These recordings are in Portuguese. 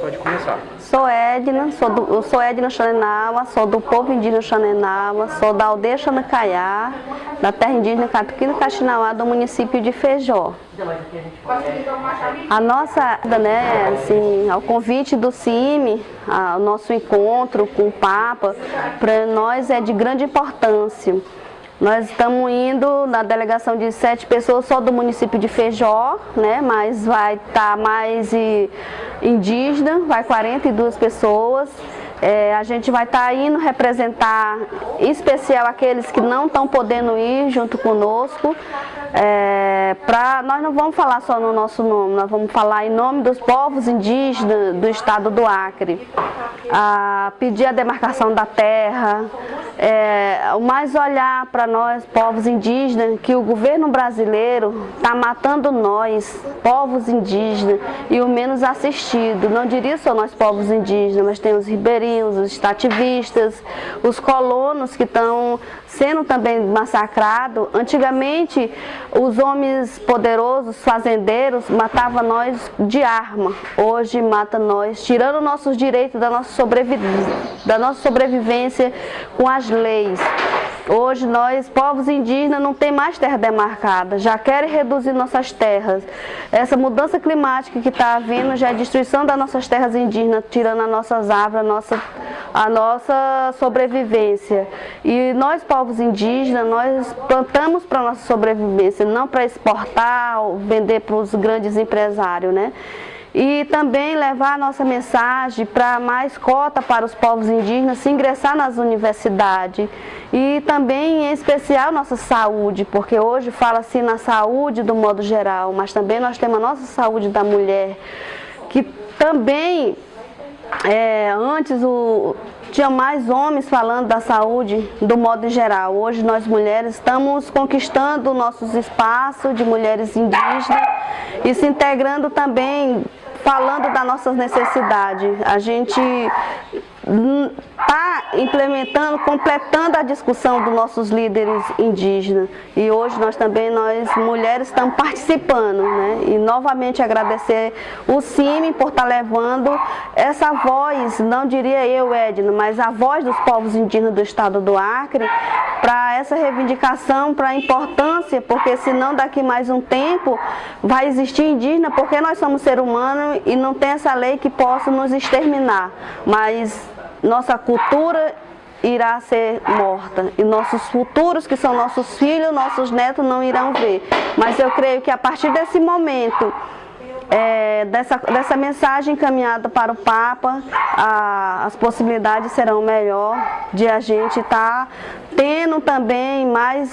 Pode começar. Sou Edna, sou do, sou Edna Xanenawa, sou do povo indígena Xanenawa, sou da aldeia Xanacaiá, da terra indígena Catuquina Caxinauá, do município de Feijó. A nossa, né, assim, ao convite do CIMI, o nosso encontro com o Papa, para nós é de grande importância. Nós estamos indo na delegação de sete pessoas só do município de Feijó, né? mas vai estar tá mais indígena, vai 42 pessoas. É, a gente vai estar tá indo representar, em especial aqueles que não estão podendo ir junto conosco. É, pra, nós não vamos falar só no nosso nome, nós vamos falar em nome dos povos indígenas do estado do Acre. A pedir a demarcação da terra, é, mais olhar para nós, povos indígenas, que o governo brasileiro está matando nós, povos indígenas, e o menos assistido. Não diria só nós, povos indígenas, mas tem os ribeirinhos, os estativistas, os colonos que estão sendo também massacrados. Antigamente, os homens poderosos, fazendeiros, matavam nós de arma. Hoje mata nós, tirando nossos direitos da nossa, sobrevivência, da nossa sobrevivência com as leis. Hoje nós, povos indígenas, não tem mais terra demarcada, já querem reduzir nossas terras. Essa mudança climática que está havendo já é destruição das nossas terras indígenas, tirando as nossas árvores, a nossa, a nossa sobrevivência. E nós, povos indígenas, nós plantamos para a nossa sobrevivência, não para exportar ou vender para os grandes empresários, né? E também levar a nossa mensagem para mais cota para os povos indígenas se ingressar nas universidades e também em especial nossa saúde, porque hoje fala-se na saúde do modo geral, mas também nós temos a nossa saúde da mulher, que também é, antes o, tinha mais homens falando da saúde do modo geral. Hoje nós mulheres estamos conquistando nossos espaços de mulheres indígenas e se integrando também falando das nossas necessidades. A gente está implementando, completando a discussão dos nossos líderes indígenas. E hoje nós também, nós mulheres, estamos participando. Né? E novamente agradecer o CIMI por estar tá levando essa voz, não diria eu, Edna, mas a voz dos povos indígenas do estado do Acre, para essa reivindicação, para a importância, porque senão daqui mais um tempo vai existir indígena, porque nós somos ser humanos e não tem essa lei que possa nos exterminar. Mas nossa cultura irá ser morta e nossos futuros, que são nossos filhos, nossos netos, não irão ver. Mas eu creio que a partir desse momento, é, dessa, dessa mensagem encaminhada para o Papa, a, as possibilidades serão melhor de a gente estar tá tendo também mais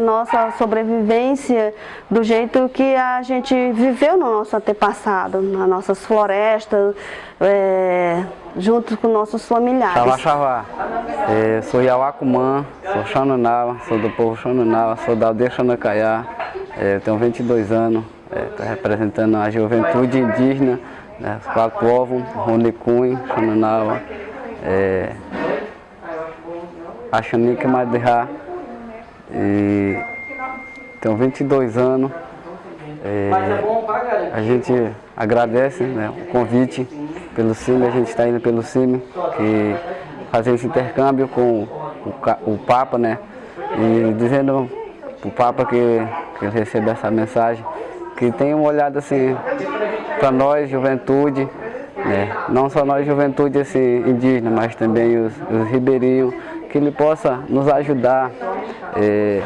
nossa sobrevivência do jeito que a gente viveu no nosso antepassado, nas nossas florestas, é, junto com nossos familiares. Xavá, xavá. É, sou Yawacumã, sou Xananawa, sou do povo Xananawa, sou da aldeia Xanacaiá, é, tenho 22 anos, estou é, representando a juventude indígena, né, quatro povos, Xananawa, é, Axanica Madirá, e tenho 22 anos. É, a gente agradece né, o convite pelo CIMI, a gente está indo pelo CIMI, que fazer esse intercâmbio com o, o Papa, né? E dizendo para o Papa que, que essa mensagem, que tem uma olhada assim para nós, juventude, né? não só nós, juventude assim, indígena, mas também os, os ribeirinhos, que ele possa nos ajudar, é,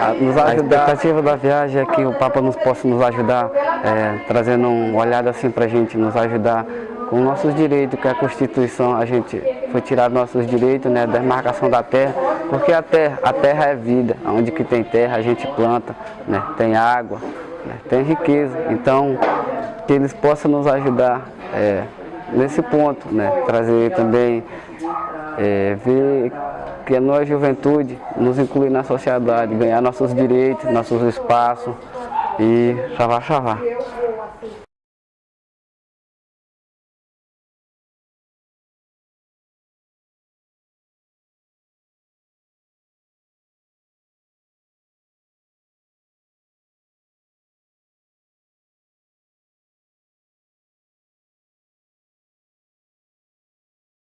a, nos ajudar. A expectativa da viagem é que o Papa nos possa nos ajudar, é, trazendo uma olhada assim para a gente, nos ajudar com nossos direitos, que a Constituição, a gente foi tirar nossos direitos, né, da demarcação da terra, porque a terra, a terra é vida, onde que tem terra a gente planta, né, tem água, né, tem riqueza, então que eles possam nos ajudar é, nesse ponto, né, trazer também, é, ver que a nós, juventude, nos incluir na sociedade, ganhar nossos direitos, nossos espaços e chavar, chavar.